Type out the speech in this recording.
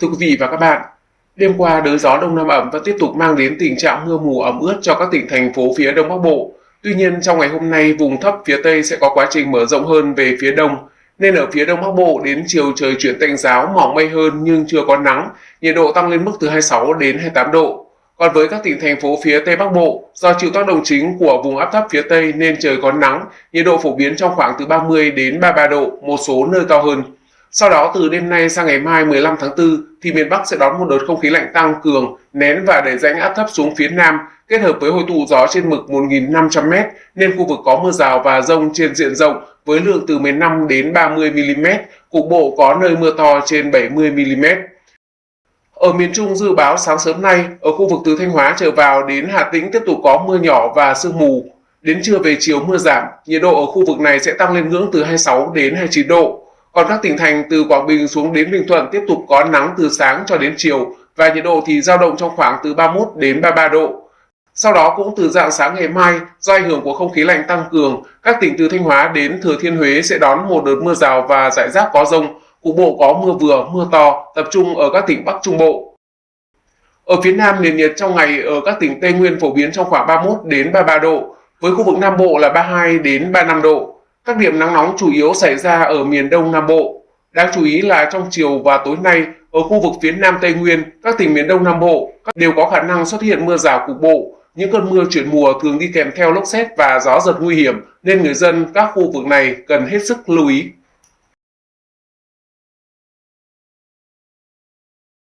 Thưa quý vị và các bạn, đêm qua đới gió đông nam ẩm vẫn tiếp tục mang đến tình trạng mưa mù ẩm ướt cho các tỉnh thành phố phía đông bắc bộ. Tuy nhiên trong ngày hôm nay vùng thấp phía tây sẽ có quá trình mở rộng hơn về phía đông, nên ở phía đông bắc bộ đến chiều trời chuyển tạnh giáo mỏng mây hơn nhưng chưa có nắng, nhiệt độ tăng lên mức từ 26 đến 28 độ. Còn với các tỉnh thành phố phía Tây Bắc Bộ, do chịu tác động chính của vùng áp thấp phía Tây nên trời có nắng, nhiệt độ phổ biến trong khoảng từ 30 đến 33 độ, một số nơi cao hơn. Sau đó từ đêm nay sang ngày mai 15 tháng 4 thì miền Bắc sẽ đón một đợt không khí lạnh tăng cường, nén và đẩy rãnh áp thấp xuống phía Nam kết hợp với hội tụ gió trên mực 1.500m nên khu vực có mưa rào và rông trên diện rộng với lượng từ 15 đến 30 mm, cục bộ có nơi mưa to trên 70 mm. Ở miền Trung dự báo sáng sớm nay, ở khu vực từ Thanh Hóa trở vào đến Hà Tĩnh tiếp tục có mưa nhỏ và sương mù. Đến trưa về chiều mưa giảm, nhiệt độ ở khu vực này sẽ tăng lên ngưỡng từ 26 đến 29 độ. Còn các tỉnh thành từ Quảng Bình xuống đến Bình Thuận tiếp tục có nắng từ sáng cho đến chiều và nhiệt độ thì dao động trong khoảng từ 31 đến 33 độ. Sau đó cũng từ dạng sáng ngày mai, do ảnh hưởng của không khí lạnh tăng cường, các tỉnh từ Thanh Hóa đến Thừa Thiên Huế sẽ đón một đợt mưa rào và rải rác có rông, cục bộ có mưa vừa, mưa to, tập trung ở các tỉnh Bắc Trung Bộ. Ở phía Nam, nền nhiệt trong ngày ở các tỉnh Tây Nguyên phổ biến trong khoảng 31 đến 33 độ, với khu vực Nam Bộ là 32 đến 35 độ. Các điểm nắng nóng chủ yếu xảy ra ở miền Đông Nam Bộ. Đáng chú ý là trong chiều và tối nay, ở khu vực phía Nam Tây Nguyên, các tỉnh miền Đông Nam Bộ đều có khả năng xuất hiện mưa rào cục bộ. Những cơn mưa chuyển mùa thường đi kèm theo lốc xét và gió giật nguy hiểm, nên người dân các khu vực này cần hết sức lưu ý.